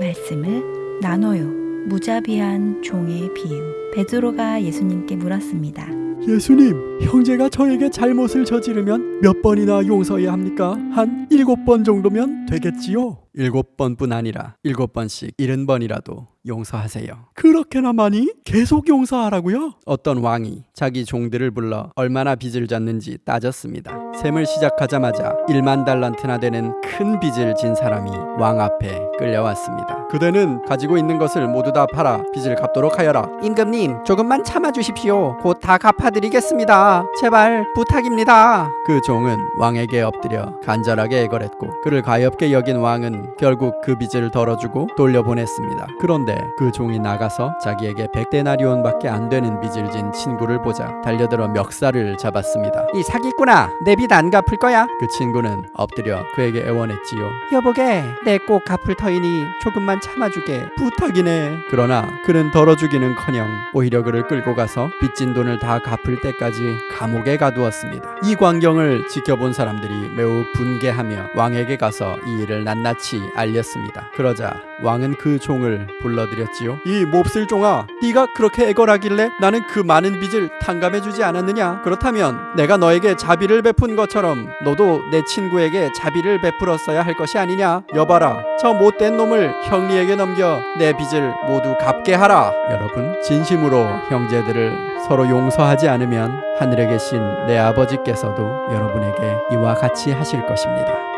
말씀을 나눠요. 무자비한 종의 비유. 베드로가 예수님께 물었습니다. 예수님, 형제가 저에게 잘못을 저지르면 몇 번이나 용서해야 합니까? 한 일곱 번 정도면 되겠지요? 일곱 번뿐 아니라 일곱 번씩 일흔 번이라도 용서하세요. 그렇게나 많이? 계속 용서하라고요? 어떤 왕이 자기 종들을 불러 얼마나 빚을 졌는지 따졌습니다. 셈을 시작하자마자 1만 달란트나 되는 큰 빚을 진 사람이 왕 앞에 끌려왔습니다. 그대는 가지고 있는 것을 모두 다 팔아 빚을 갚도록 하여라. 임금님, 조금만 참아 주십시오. 곧 다 갚아드리겠습니다. 제발 부탁입니다. 그 종은 왕에게 엎드려 간절하게 애걸했고 그를 가엾게 여긴 왕은 결국 그 빚을 덜어주고 돌려보냈습니다. 그런데 그 종이 나가서 자기에게 백데나리온 밖에 안 되는 빚을 진 친구를 보자 달려들어 멱살을 잡았습니다. 이 사기꾼아, 내 빚 안 갚을 거야? 그 친구는 엎드려 그에게 애원했지요. 여보게, 내 꼭 갚을 터이니 조금만 참아주게. 부탁이네. 그러나 그는 덜어주기는커녕 오히려 그를 끌고 가서 빚진 돈을 다 갚을 때까지 감옥에 가두었습니다. 이 광경을 지켜본 사람들이 매우 분개하며 왕에게 가서 이 일을 낱낱이 알렸습니다. 그러자 왕은 그 종을 불러들였지요. 이 몹쓸 종아, 네가 그렇게 애걸하길래 나는 그 많은 빚을 탕감해주지 않았느냐? 그렇다면 내가 너에게 자비를 베푼 것처럼 너도 내 친구에게 자비를 베풀었어야 할 것이 아니냐? 여봐라, 저 못된 놈을 형리에게 넘겨 내 빚을 모두 갚게 하라. 여러분, 진심으로 형제들을 서로 용서하지 않으면 하늘에 계신 내 아버지께서도 여러분에게 이와 같이 하실 것입니다.